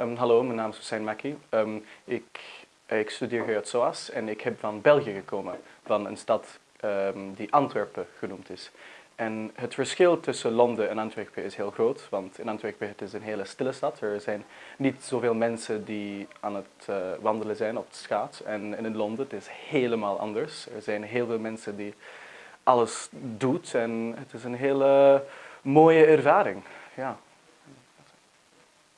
Um, hallo, mijn naam is Hussein Mackie. Um, ik, ik studeer hier uit SOAS en ik heb van België gekomen, van een stad um, die Antwerpen genoemd is. En het verschil tussen Londen en Antwerpen is heel groot, want in Antwerpen het is een hele stille stad. Er zijn niet zoveel mensen die aan het uh, wandelen zijn op de schaats. En, in Londen het is helemaal anders. Er zijn heel veel mensen die alles doen en het is een hele mooie ervaring. Ja.